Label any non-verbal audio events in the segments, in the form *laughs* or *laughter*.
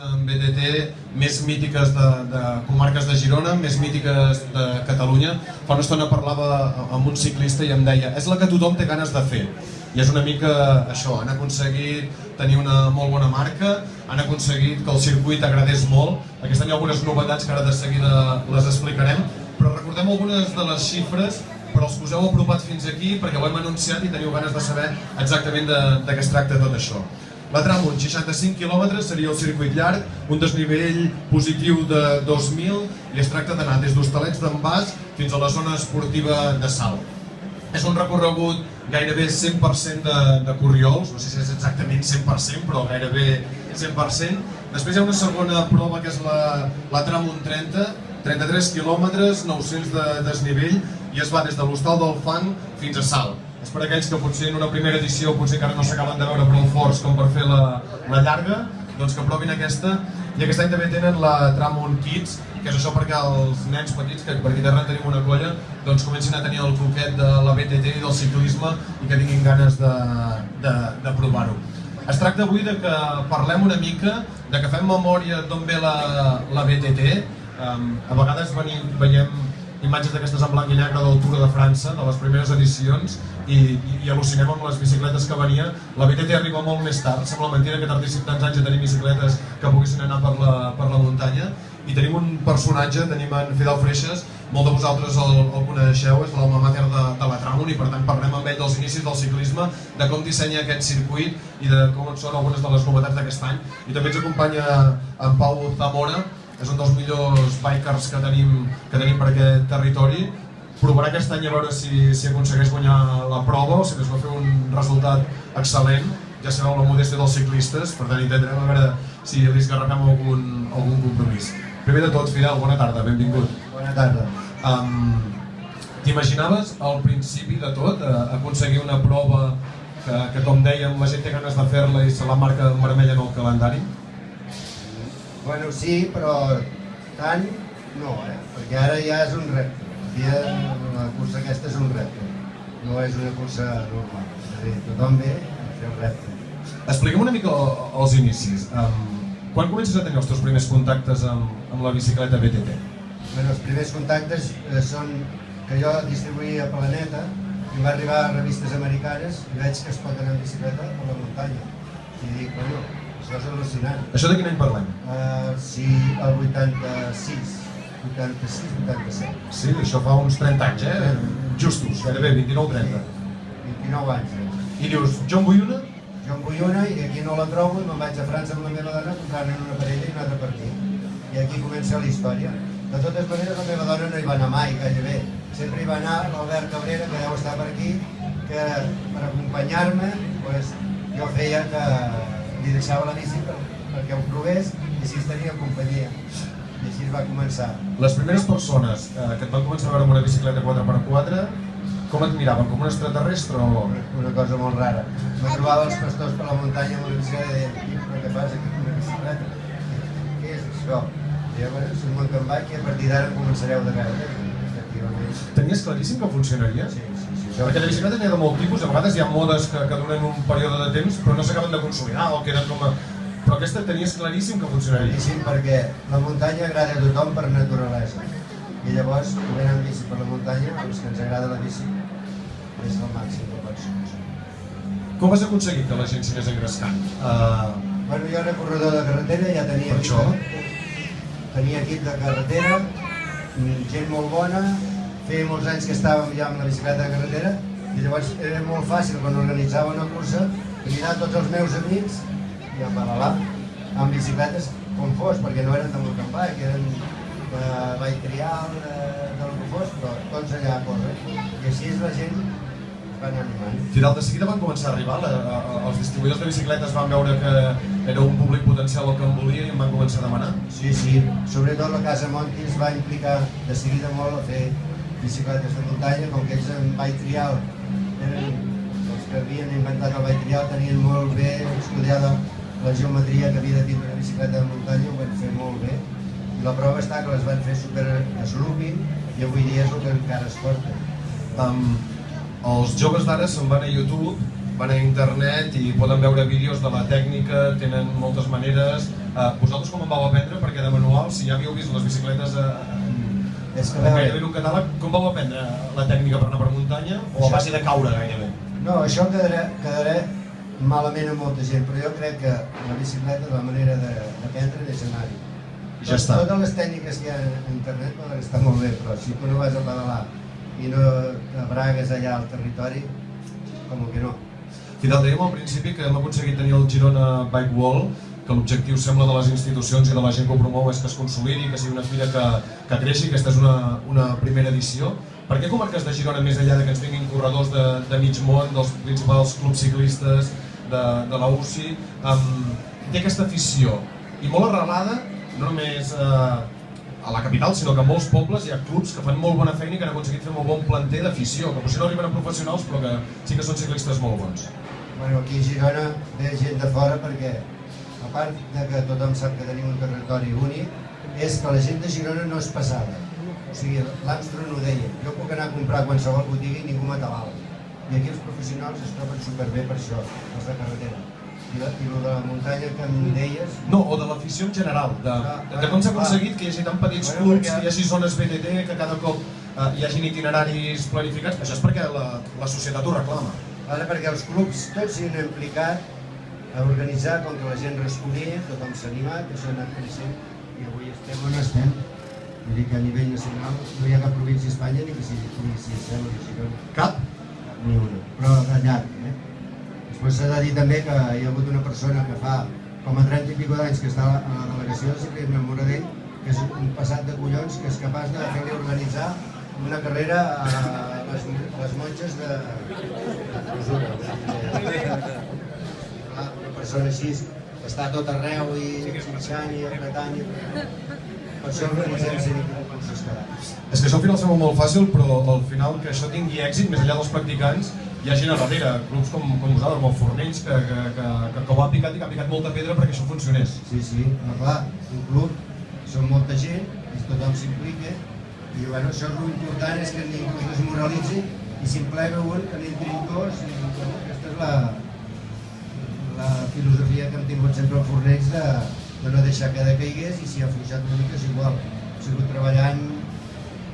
en BTT més mítiques de, de comarques de Girona, més mítiques de Catalunya. Fa una estona parlava amb un ciclista i em deia és la que tothom té ganes de fer. I és una mica això, han aconseguit tenir una molt bona marca, han aconseguit que el circuit agradés molt. Aquest any hi ha algunes novetats que ara de seguida les explicarem, però recordem algunes de les xifres però els que us heu apropat fins aquí perquè ho hem anunciat i teniu ganes de saber exactament de, de què es tracta tot això. La tram, uns 65 quilòmetres, seria el circuit llarg, un desnivell positiu de 2.000 i es tracta d'anar des d'Hostalets d'en Bas fins a la zona esportiva de Salt. És un recorregut gairebé 100% de, de corriols, no sé si és exactament 100%, però gairebé 100%. Després hi ha una segona prova que és la, la tram 130, 33 quilòmetres, 900 de desnivell i es va des de l'Hostal del Fang fins a Salt. És per aquells que potser en una primera edició potser encara no s'acaben de veure prou forts com per fer la, la llarga, doncs que provin aquesta. I aquest any també tenen la Tramon Kids, que és això perquè els nens petits, que per aquí darrere tenim una colla, doncs comencin a tenir el croquet de la BTT i del ciclisme i que tinguin ganes de, de, de provar-ho. Es tracta avui de que parlem una mica, de que fem memòria d'on ve la, la BTT. Um, a vegades venim, veiem imatges d'aquestes en blanc i negre del Tour de França, de les primeres edicions, i, i, i al·lucinem amb les bicicletes que venia. La BTT arriba molt més tard, sembla mentida que tardéssim tants anys a tenir bicicletes que poguessin anar per la, per la muntanya, i tenim un personatge, tenim en Fidel Freixas, molt de vosaltres el, el coneixeu, és l'alma mater de, de la Tramon i per tant parlem amb ell dels inicis del ciclisme, de com dissenya aquest circuit i de com són algunes de les novetats d'aquest any. I també ens acompanya en Pau Zamora, és un dels millors bikers que tenim, que tenim per aquest territori. Provarà aquest any a veure si, si aconsegueix guanyar la prova o si es va fer un resultat excel·lent. Ja sabeu la modèstia dels ciclistes, per tant intentarem a veure si li esgarrapem algun, algun compromís. Primer de tot, Fidel, bona tarda, benvingut. Bona tarda. Um, T'imaginaves al principi de tot eh, aconseguir una prova que, que, com dèiem, la gent té ganes de fer-la i se la marca en vermell en el calendari? Bueno, sí, però tant no, eh? perquè ara ja és un repte. Ja la cursa aquesta és un repte, no és una cursa normal. És a dir, tothom ve a fer el repte. Explica'm una mica els inicis. Um, quan comences a tenir els teus primers contactes amb, amb la bicicleta BTT? Bueno, els primers contactes eh, són que jo distribuïa a Planeta i va arribar a revistes americanes i veig que es pot anar en bicicleta a la muntanya. I dic, bueno, això és al·lucinant. Això de quin any parlem? Uh, sí, el 86, 86, 87. Sí, això fa uns 30 anys, eh? Justos, gairebé, 29-30. 29 anys. Eh? I dius, jo en vull una? Jo en vull una i aquí no la trobo i me'n vaig a França amb la meva dona comprant una parella i una altra per aquí. I aquí comença la història. De totes maneres, la meva dona no hi va anar mai, gairebé. Sempre hi va anar l'Albert Cabrera, que deu estar per aquí, que per acompanyar-me, pues, jo feia que li deixava la bici per, perquè ho provés i així tenia companyia. I així va començar. Les primeres persones eh, que et van començar a veure amb una bicicleta 4x4, com et miraven? Com un extraterrestre o...? Una cosa molt rara. Me trobava els pastors per la muntanya amb una bicicleta i deien, però què fas aquí amb una bicicleta? Què és això? I jo, bueno, si me'n vaig i a partir d'ara començareu de veure. Tenies claríssim que funcionaria? Sí, sí, sí. Perquè la bicicleta n'hi ha de molt tipus, a vegades hi ha modes que, que duren un període de temps però no s'acaben de consolidar o queden com a... Però aquesta tenies claríssim que funcionaria. Claríssim, perquè la muntanya agrada a tothom per naturalesa. I llavors, venir amb bici per la muntanya, els que ens agrada la bici, és el màxim que pots Com has aconseguit que la gent s'hi anés engrescant? Uh, Bueno, jo era corredor de carretera, ja tenia Per això? de, tenia equip de carretera, gent molt bona, feia molts anys que estàvem ja amb la bicicleta de carretera i llavors era molt fàcil quan organitzava una cursa cridar tots els meus amics i a pedalar amb bicicletes com fos, perquè no eren de mountain bike, eren de bike trial, de, del que fos, però tots allà a córrer. I així la gent van animant. De seguida van començar a arribar, la, a, els distribuïdors de bicicletes van veure que era un públic potencial el que en volia i em van començar a demanar. Sí, sí, sobretot la Casa Monti es va implicar de seguida molt a fer bicicletes de muntanya, com que ells en bike trial eren els que havien inventat el bike trial, tenien molt bé estudiada la geometria que havia de tindre una bicicleta de muntanya, ho van fer molt bé. I la prova està que les van fer super slooping i avui dia és el que encara es porta. Um, els joves d'ara se'n van a YouTube van a internet i poden veure vídeos de la tècnica, tenen moltes maneres. Eh, vosaltres com en vau aprendre? Perquè de manual, si ja havíeu vist les bicicletes eh, en, És que, gairebé un catàleg, com vau aprendre la tècnica per anar per muntanya? O a base de caure gairebé? No, això quedarà, quedarà malament a molta gent, però jo crec que la bicicleta, la manera de- d'aprendre és anar-hi. Ja està. Totes les tècniques que hi ha a internet poden estar molt bé, però si tu no vas a pedalar i no abragues allà al territori, com que no. Fidel, dèiem al principi que hem aconseguit tenir el Girona Bike Wall, que l'objectiu sembla de les institucions i de la gent que ho promou és que es consolidi, que sigui una fira que, que creixi, aquesta és una, una primera edició. Per què comarques de Girona, més enllà de que ens vinguin corredors de, de mig món, dels principals clubs ciclistes, de, de la UCI, um, té aquesta afició i molt arrelada, no només eh, a la capital, sinó que a molts pobles hi ha clubs que fan molt bona feina i que han aconseguit fer molt bon planter d'afició, que potser no arriben a professionals però que sí que són ciclistes molt bons. Bueno, aquí a Girona ve gent de fora perquè, a part de que tothom sap que tenim un territori únic, és que la gent de Girona no és passada. O sigui, l'Armstrong ho deia, jo puc anar a comprar a qualsevol botiga i ningú m'atabala. I aquí els professionals es troben superbé per això, els de carretera. I, la, i de la muntanya que em deies, No, o de l'afició en general, de, Ah, de, de com s'ha clar. aconseguit que hi hagi tan petits Bueno, clubs, perquè- hi hagi zones BTT, que cada cop eh, hi hagin itineraris planificats. Això és perquè la, la societat ho reclama. ara perquè els clubs tots s'hi han implicat a organitzar com que la gent responia, tothom s'ha animat, això ha anat creixent i avui estem on estem. Vull dir que a nivell nacional no hi ha cap província a Espanya ni que si, ni si sembla que Girona. Cap? ni una, però de llarg. Eh? Després s'ha de dir també que hi ha hagut una persona que fa com a 30 i pico d'anys que està a la, delegació de ciclisme Moradell, que és un passat de collons que és capaç de fer-li organitzar una carrera a les, les monges de, de *laughs* clausura. O sigui, clar, una persona així que està tot arreu i xinxant i apretant i. Per això organitzem sempre concursos cada. És que això al final sembla molt fàcil, però al final que això tingui èxit, més enllà dels practicants, hi ha gent a darrere, clubs com, com vosaltres, com el Fornells, que, que, que, que, que ho ha picat i que ha picat molta pedra perquè això funcionés. Sí, sí, però clar, un club, són molta gent, i tothom s'implica, i bueno, això és l'important és que ningú es desmoralitzi i si en plega un, que n'entrin dos, i bueno, aquesta és la, la filosofia que hem tingut sempre al Fornells de, de no deixar que decaigués i si ha afluixat una mica és igual. He sigut treballant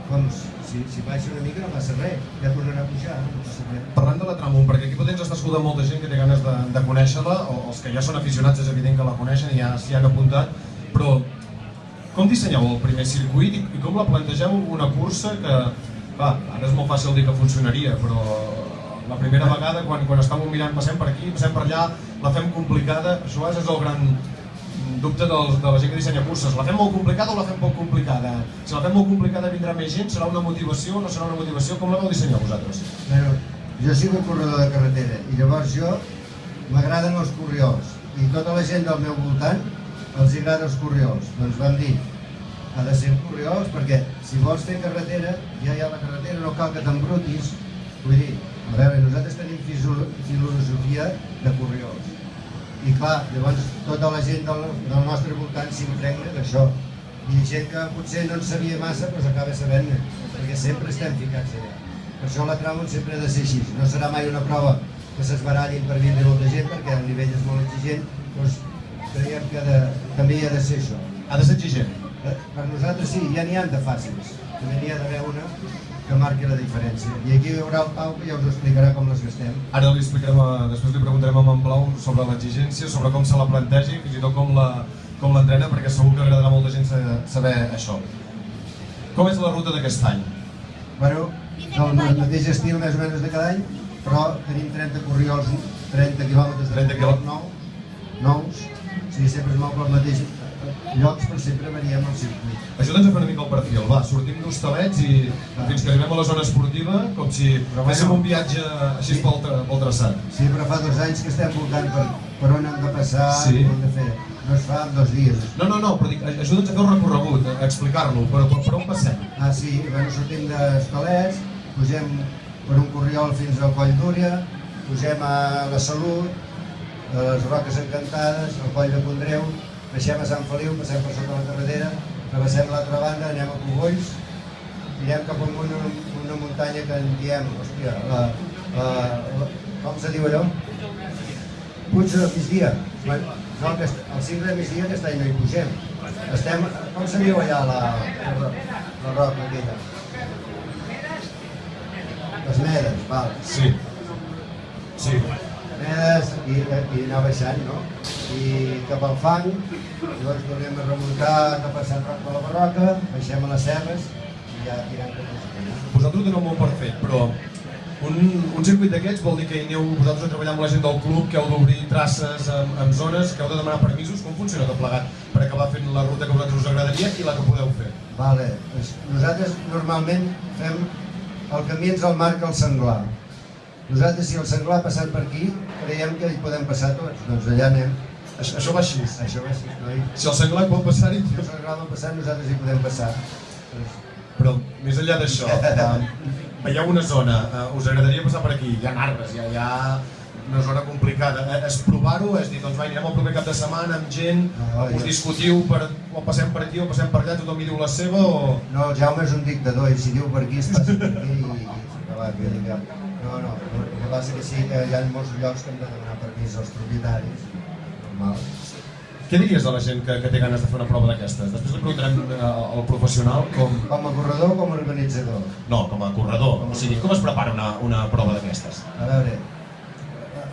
com si, si baixa una mica no passa res, ja tornarà a pujar, no. Parlant de la Tramunt, perquè aquí potser ens està escoltant molta gent que té ganes de, de conèixer-la, o els que ja són aficionats és evident que la coneixen i ja s'hi han apuntat, però com dissenyeu el primer circuit i, i com la plantegeu una cursa que, va, ara és molt fàcil dir que funcionaria, però la primera vegada quan, quan estàvem mirant passem per aquí, passem per allà, la fem complicada, això és el gran dubte dels, de la gent que dissenya curses, la fem molt complicada o la fem poc complicada? Si la fem molt complicada vindrà més gent, serà una motivació o no serà una motivació? Com la vau dissenyar vosaltres? Bueno, jo he sigut corredor de carretera i llavors jo m'agraden els corriols i tota la gent del meu voltant els agrada els corriols. Doncs vam dir, ha de ser corriols perquè si vols fer carretera, ja hi ha la carretera, no cal que t'embrutis. Vull dir, a veure, nosaltres tenim filosofia de corriols. I clar, llavors tota la gent del, del nostre voltant s'impregna d'això. I gent que potser no en sabia massa, doncs acaba sabent-ne, perquè sempre estem ficats allà. Per això la Tramunt sempre ha de ser així. No serà mai una prova que s'esbarallin per vindre molta gent, perquè el nivell és molt exigent, doncs creiem que de, també hi ha de ser això. Ha de ser exigent. Eh, Per nosaltres sí, ja n'hi ha de fàcils. També n'hi ha d'haver una que marqui la diferència. I aquí hi haurà el Pau que ja us explicarà com les gastem. Ara li explicarem, a, després li preguntarem a en Plau sobre l'exigència, sobre com se la planteja i fins i tot com la com l'entrena, perquè segur que agradarà a molta gent sa- saber això. Com és la ruta d'aquest any? Bueno, del ma- mateix estil més o menys de cada any, però tenim 30 corriols, 30 quilòmetres de 30 corriols quilò- nou, nous, o sigui, sempre es mou pel mateix llocs, però sempre variem el circuit. Ajuda'ns a fer una mica el perfil, va, sortim d'Hostalets i fins que arribem a la zona esportiva, com si Però féssim bueno. un viatge així pel, tra pel traçat. Sí, però fa dos anys que estem voltant per, per on hem de passar, Sí. com hem de fer. No es fa en dos dies. No, no, no, però dic, ajuda'ns a fer un recorregut, a explicar-lo, però per, per on passem? Ah, sí, bueno, sortim d'Escalets, pugem per un corriol fins al Coll d'Úria, pugem a la Salut, a les Roques Encantades, al Coll de Condreu, baixem a Sant Feliu, passem per sota la carretera, travessem l'altra banda, anem a Cogolls, anirem cap a una, una muntanya que en diem, hòstia, la, la, la, com se diu allò? Puig de migdia. No, aquest, el 5 de migdia aquest any no hi pugem. Estem, com se diu allà la, la, la roca aquella? Les medes, val. Sí. Sí. Medes i, i anar baixant, no? I cap al fang, llavors a remuntar cap a Sant Roc de la Barroca, baixem a les serres i ja tirem cap a la Vosaltres ho teniu molt per fet, però un, un circuit d'aquests vol dir que hi aneu vosaltres a treballar amb la gent del club, que heu d'obrir traces en, en zones, que heu de demanar permisos, com funciona tot plegat per acabar fent la ruta que a vosaltres us agradaria i la que podeu fer? Vale. doncs Nosaltres normalment fem el camí ens el marca el senglar. Nosaltres, si el senglar ha passat per aquí, creiem que hi podem passar tots. Doncs allà anem. Això, això va així. Això va així, noi. Si el senglar pot passar-hi, Si el senglar va passar, nosaltres hi podem passar. Però més enllà d'això, eh, veieu una zona, eh, us agradaria passar per aquí, hi ha arbres, hi ha, hi ha una zona complicada. Eh, és provar-ho, és dir, doncs va, anirem el proper cap de setmana amb gent, No, us discutiu, per, o passem per aquí o passem per allà, tothom hi diu la seva o... No, el Jaume és un dictador i si diu per aquí es passa per aquí i, no, no, el que passa que sí que hi ha molts llocs que hem de demanar permís als propietaris, normal. Què diries a la gent que, que té ganes de fer una prova d'aquestes? Després li preguntarem eh, al professional com... Com a corredor o com a organitzador? No, com a corredor. O sigui, com es prepara una, una prova d'aquestes? A veure,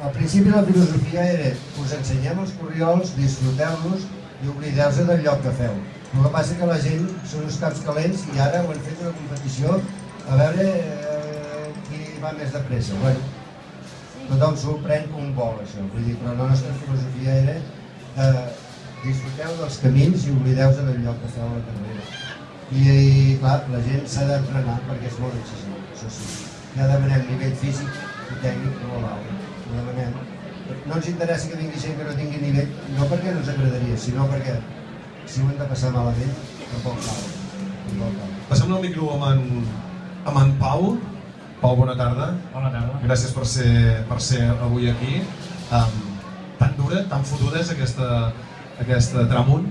al principi la filosofia era us ensenyem els corriols, disfruteu-los i oblideu-se del lloc que feu. El que passa que la gent són uns caps calents i ara ho han fet una competició a veure eh, qui va més de pressa. Bueno, tothom s'ho pren com vol això, vull dir, però la nostra filosofia era eh, disfruteu dels camins i oblideu-se del lloc que feu a la carrera. I, i clar, la gent s'ha d'entrenar perquè és molt exigent, això sí. Ja demanem nivell físic i tècnic molt alt. Ho demanem. No ens interessa que vingui gent que no tingui nivell, no perquè no ens agradaria, sinó perquè si ho hem de passar malament, tampoc cal. Tampoc cal. Passem el micro amb en, amb en Pau. Pau, bona tarda. Bona tarda. Gràcies per ser, per ser avui aquí. Um, tan dura, tan fotuda és aquesta, aquesta tramunt.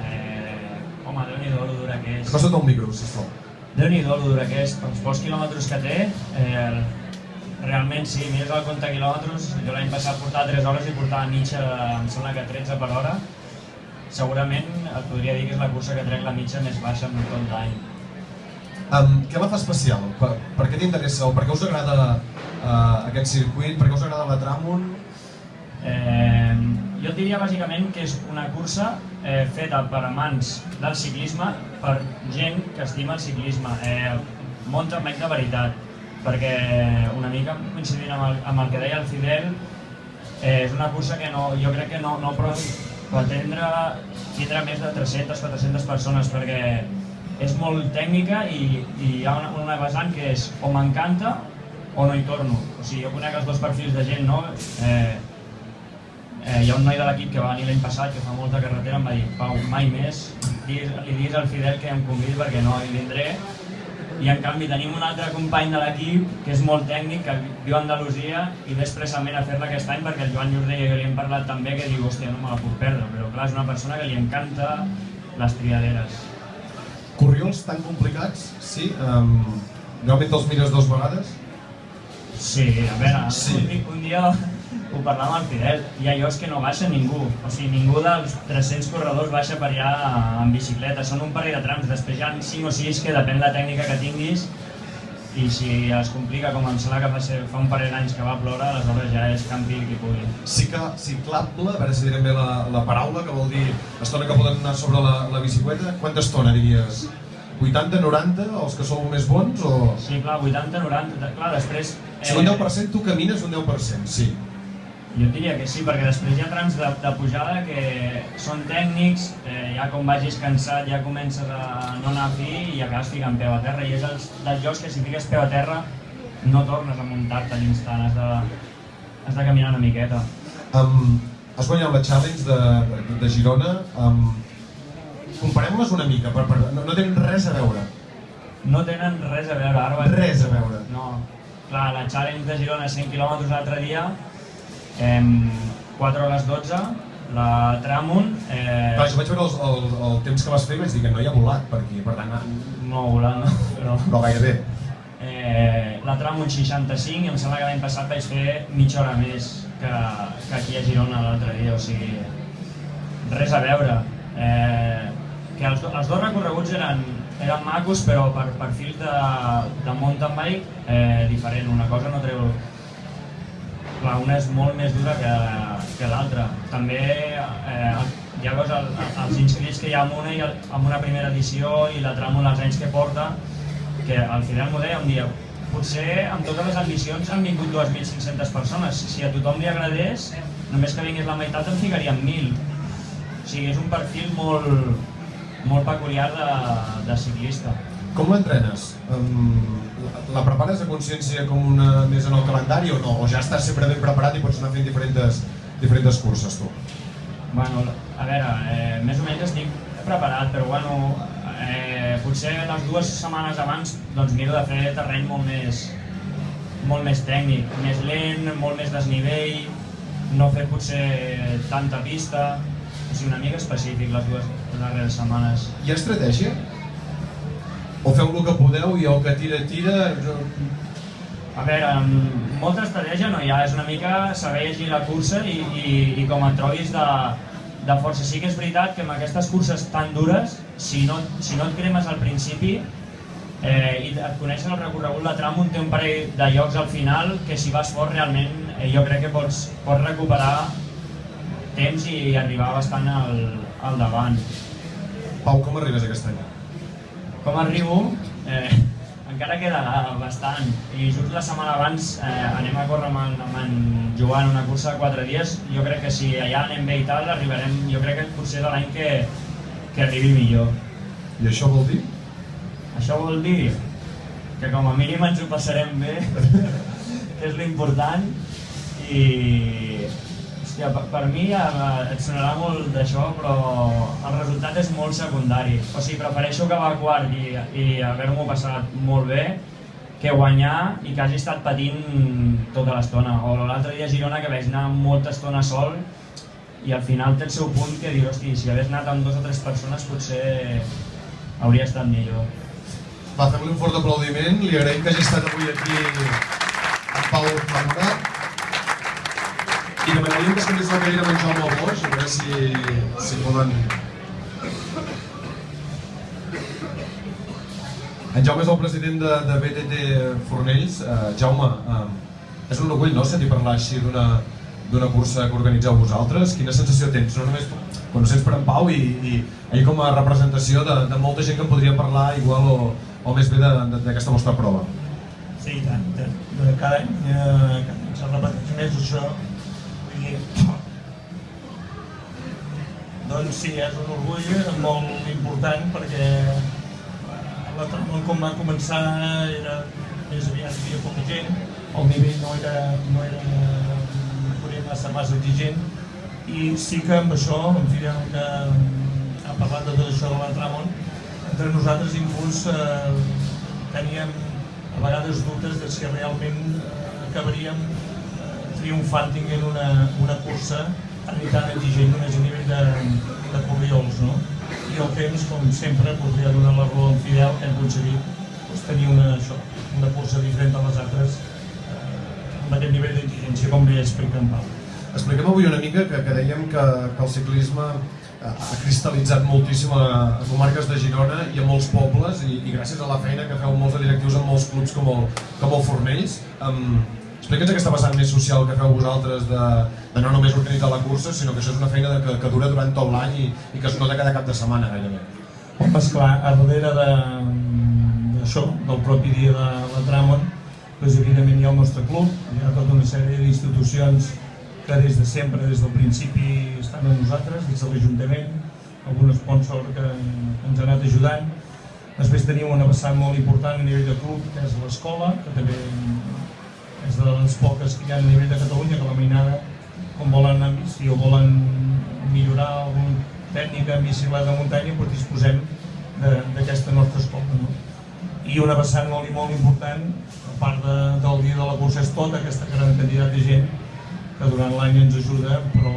Eh, home, Déu-n'hi-do lo dura que és. Acosta't al micro, sisplau. Déu-n'hi-do lo dura que és. Pels pocs quilòmetres que té, eh, realment sí, mires el compte quilòmetres, jo l'any passat portava 3 hores i portava mitja, em sembla que 13 per hora. Segurament et podria dir que és la cursa que trec la mitja més baixa en tot l'any. Um, què la fa especial? Per, per què t'interessa o per què us agrada uh, aquest circuit? Per què us agrada la Tramunt? Eh, jo diria bàsicament que és una cursa eh, feta per amants del ciclisme, per gent que estima el ciclisme, eh, molt amb de veritat, perquè una mica coincidint amb el, amb el que deia el Fidel, eh, és una cursa que no, jo crec que no, no pot atendre, tindrà més de 300-400 persones, perquè és molt tècnica i, i hi ha una, una vessant que és o m'encanta o no hi torno. O sigui, jo conec els dos perfils de gent, no? Eh, eh, hi ha un noi de l'equip que va venir l'any passat, que fa molta carretera, em va dir, Pau, mai més, digues, li diguis al Fidel que em convidi perquè no hi vindré. I en canvi tenim un altre company de l'equip que és molt tècnic, que viu a Andalusia i ve expressament a fer-la aquest any perquè el Joan Llordeia que li hem parlat també que diu, hòstia, no me la puc perdre, però clar, és una persona que li encanta les triaderes. Corriols tan complicats? Sí. Um, realment te'ls mires dues vegades? Sí, a veure, Sí. un, un dia ho parlàvem amb el Fidel, hi ha llocs que no baixa ningú, o sigui, ningú dels 300 corredors baixa per allà en bicicleta, són un parell de trams, després hi ha 5 o 6 que depèn de la tècnica que tinguis i si es complica, com em sembla que fa, ser, fa un parell d'anys que va ploure, aleshores ja és campi qui pugui. Sí que ciclable, a veure si direm bé la, la paraula, que vol dir estona que poden anar sobre la, la bicicleta. Quanta estona diries? 80, 90, els que sou més bons o... Sí, clar, 80, 90, clar, després... Si un 10% tu camines un 10%, sí. Jo diria que sí, perquè després hi ha trams de, de pujada que són tècnics, eh, ja com vagis cansat ja comences a no anar a fi i acabes ficant peu a terra. I és els, dels jocs que si fiques peu a terra no tornes a muntar-te a l'instant, has de, has de caminar una miqueta. Um, has guanyat la Challenge de, de, de Girona. Um, Comparem-les una mica, per, per, no, no tenen res a veure. No tenen res a veure, ara. Res a veure. No. Clar, la challenge de Girona 100 km l'altre dia, eh, 4 hores 12, la Tramunt... Eh, Clar, jo vaig veure el, el, el temps que vas fer i vaig dir que no hi ha volat per aquí, per tant, no volant, no, però... *laughs* però gairebé. Eh, la Tramunt 65 i em sembla que l'any passat vaig fer mitja hora més que, que aquí a Girona l'altre dia, o sigui, res a veure. Eh, que els, do- els dos recorreguts eren, eren macos, però per perfils de, de mountain bike eh, diferent. Una cosa no treu... Clar, una és molt més dura que, que l'altra. També eh, veus el, els inscrits que hi ha amb una, i amb una primera edició i la tramo els anys que porta, que al final m'ho deia un dia, potser amb totes les edicions han vingut 2.500 persones. Si a tothom li agradés, només que vingués la meitat en ficaríem 1.000. O sigui, és un perfil molt, molt peculiar de, de ciclista. Com l'entrenes? Um, la, prepares a consciència com una més en el calendari o no? O ja estàs sempre ben preparat i pots anar fent diferents, diferents curses tu? Bueno, a veure, eh, més o menys estic preparat, però bueno, eh, potser les dues setmanes abans doncs miro de fer terreny molt més, molt més tècnic, més lent, molt més desnivell, no fer potser tanta pista, o sigui, una mica específic les dues darreres setmanes. Hi ha estratègia? O feu el que podeu i el que tira, tira... jo- A veure, molta estratègia no hi ha, és una mica saber llegir la cursa i, i, i com et trobis de, de força. Sí que és veritat que amb aquestes curses tan dures, si no, si no et cremes al principi eh, i et coneixes el recorregut, la tram té un parell de llocs al final que si vas fort realment eh, jo crec que pots, pots recuperar temps i arribar bastant al, al davant. Pau, com arribes aquest any? Com arribo? Eh, encara queda bastant. I just la setmana abans eh, anem a córrer amb en, amb en Joan una cursa de 4 dies. Jo crec que si allà anem bé i tal, arribarem, jo crec que potser de l'any que, que arribi millor. I això vol dir? Això vol dir que com a mínim ens ho passarem bé, *laughs* que és l'important, i hòstia, per, per mi eh, et sonarà molt d'això, però el resultat és molt secundari. O sigui, prefereixo acabar quart i, i haver-m'ho passat molt bé que guanyar i que hagi estat patint tota l'estona. O l'altre dia a Girona que vaig anar molta estona sol i al final té el seu punt que dir, hosti, si hagués anat amb dos o tres persones potser hauria estat millor. Va, fem-li un fort aplaudiment. Li agraïm que hagi estat avui aquí en Pau Ferrà. I demanaríem que es canviés la cadira amb en Jaume Boix, a veure si, si poden... En Jaume és el president de, de BTT Fornells. Uh, Jaume, uh, és un orgull, no?, sentir parlar així d'una cursa que organitzeu vosaltres. Quina sensació tens? No només quan ho sents per en Pau i, i ell com a representació de, de molta gent que en podria parlar igual o, o més bé d'aquesta vostra prova. Sí, i tant. De cada any, eh, se repeteix més això. Doncs sí, és un orgull molt important perquè eh, la Tramon com va començar era més aviat havia poca gent, el nivell no era, no era poder massa, massa exigent i sí que amb això, en fi, que ha parlat de tot això de la Tramon, entre nosaltres inclús eh, teníem a vegades dubtes de si realment eh, acabaríem triomfant tinguent una, una cursa tan exigent a nivell de, de corriols, no? I el temps, com sempre, podria donar la raó en Fidel hem aconseguit doncs, tenir una, això, una cursa diferent de les altres eh, amb aquest nivell d'exigència, com bé explica en Pau. Expliquem avui una mica que, que dèiem que, que el ciclisme eh, ha cristal·litzat moltíssim a, a comarques de Girona i a molts pobles i, i gràcies a la feina que feu molts directius en molts clubs com el, com el Fornells. Um, Explica'ns aquesta vessant més social que feu vosaltres de, de no només organitzar la cursa, sinó que això és una feina de, que, que dura durant tot l'any i, i que es nota cada cap de setmana gairebé. Home, esclar, a darrere de- d'això, del propi dia de la Tramon, doncs evidentment hi ha el nostre club, hi ha tota una sèrie d'institucions que des de sempre, des del principi, estan amb nosaltres, des de l'Ajuntament, algun sponsor que ens ha anat ajudant. Després tenim una vessant molt important a nivell de club, que és l'escola, que també és de les poques que hi ha a nivell de Catalunya, que la mainada, com volen bici o volen millorar alguna tècnica bicicleta de muntanya, doncs disposem d'aquesta nostra escola. No? I una vessant molt i molt important, a part de, del dia de la cursa, és tota aquesta gran quantitat de gent que durant l'any ens ajuda, però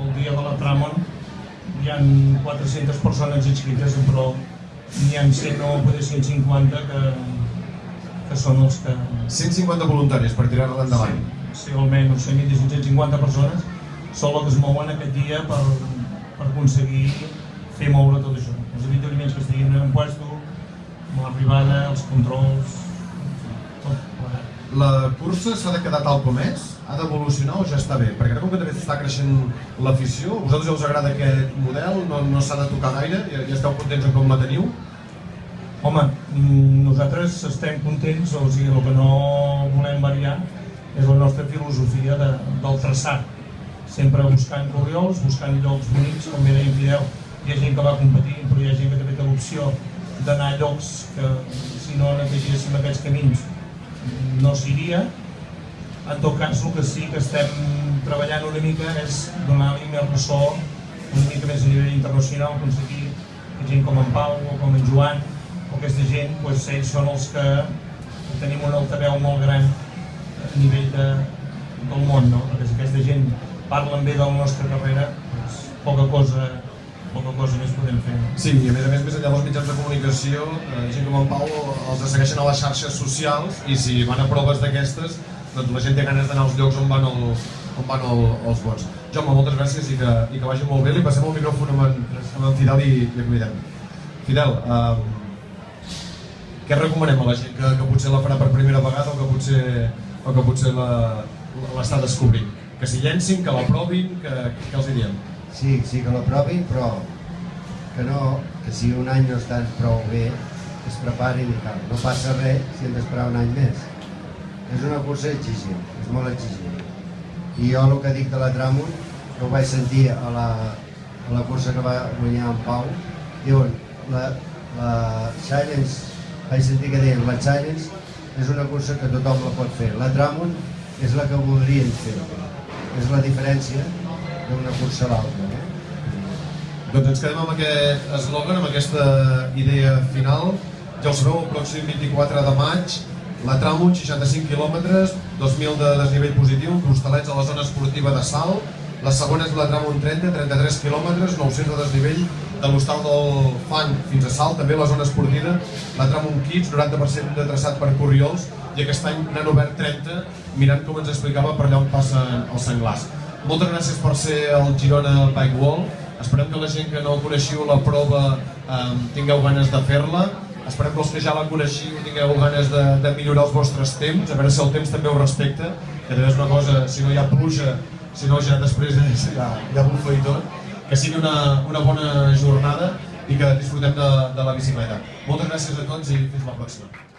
el dia de la Tramon hi ha 400 persones inscrites, però n'hi ha 100 o potser 150 que, que són els que... 150 voluntaris per tirar-la endavant. ser almenys 100.550 persones, són les que es mouen aquest dia per, per aconseguir fer moure tot això. Els avituallaments que estiguin en puesto, amb l'arribada, els controls, tot plegat. La cursa s'ha de quedar tal com és? Ha d'evolucionar o ja està bé? Perquè ara com que també està creixent l'afició, a vosaltres ja us agrada aquest model? No, no s'ha de tocar gaire? Ja, ja esteu contents en com la teniu? Home, nosaltres estem contents, o sigui, el que no volem variar és la nostra filosofia de, del traçat. Sempre buscant corriols, buscant llocs bonics, com bé deia Fidel, hi ha gent que va competint, però hi ha gent que també té l'opció d'anar a llocs que si no netegéssim aquests camins no s'iria. En tot cas, el que sí que estem treballant una mica és donar-li més ressò una mica més a nivell internacional, aconseguir gent com en Pau o com en Joan aquesta gent, doncs, ells són els que tenim un altaveu molt gran a nivell de, del món, no? perquè si aquesta gent parlen bé de la nostra carrera, doncs, poca cosa poca cosa més podem fer. Sí, i a més a més, més enllà dels mitjans de comunicació, eh, gent com en Pau els segueixen a les xarxes socials i si van a proves d'aquestes, doncs la gent té ganes d'anar als llocs on van, el, on van el, els vots. Jaume, moltes gràcies i que, i que vagi molt bé. Li passem el micròfon amb en, amb en Fidel i, i acomidem. Fidel, eh, què recomanem a la gent que, que potser la farà per primera vegada o que potser, o que potser l'està descobrint? Que s'hi llencin, que la provin, que, que els diem? Sí, sí que la provin, però que no, que si un any no estan prou bé, es preparin i tal. No passa res si hem d'esperar un any més. És una cursa exigent, és molt exigent. I jo el que dic de la Tramon, que ho vaig sentir a la, a la cursa que va guanyar en Pau, diuen, la, la Challenge, vaig sentir que deien, Challenge és una cursa que tothom la pot fer. La Tramon és la que voldrien fer. És la diferència d'una cursa a l'altra. Eh? Doncs ens quedem amb aquest eslògan, amb aquesta idea final. Ja ho sabeu, el pròxim 24 de maig, la Tramunt, 65 quilòmetres, 2.000 de desnivell positiu, costalets a la zona esportiva de Salt. La segona és la Tramunt 30, 33 quilòmetres, 900 de desnivell de l'hostal del Fang fins a Salt, també la zona esportiva. La Tramunt Kids, 90% de traçat per Corriols, i aquest any n'han obert 30, mirant com ens explicava per allà on passen els senglars. Moltes gràcies per ser al Girona Bike Wall. Esperem que la gent que no coneixiu la prova eh, tingueu ganes de fer-la. Esperem que els que ja la coneixiu tingueu ganes de, de millorar els vostres temps, a veure si el temps també ho respecta, que també és una cosa, si no hi ha pluja, si no ja després ja, ja bufa i tot, que sigui una, una bona jornada i que disfrutem de, de la bicicleta. Moltes gràcies a tots i fins la pròxima.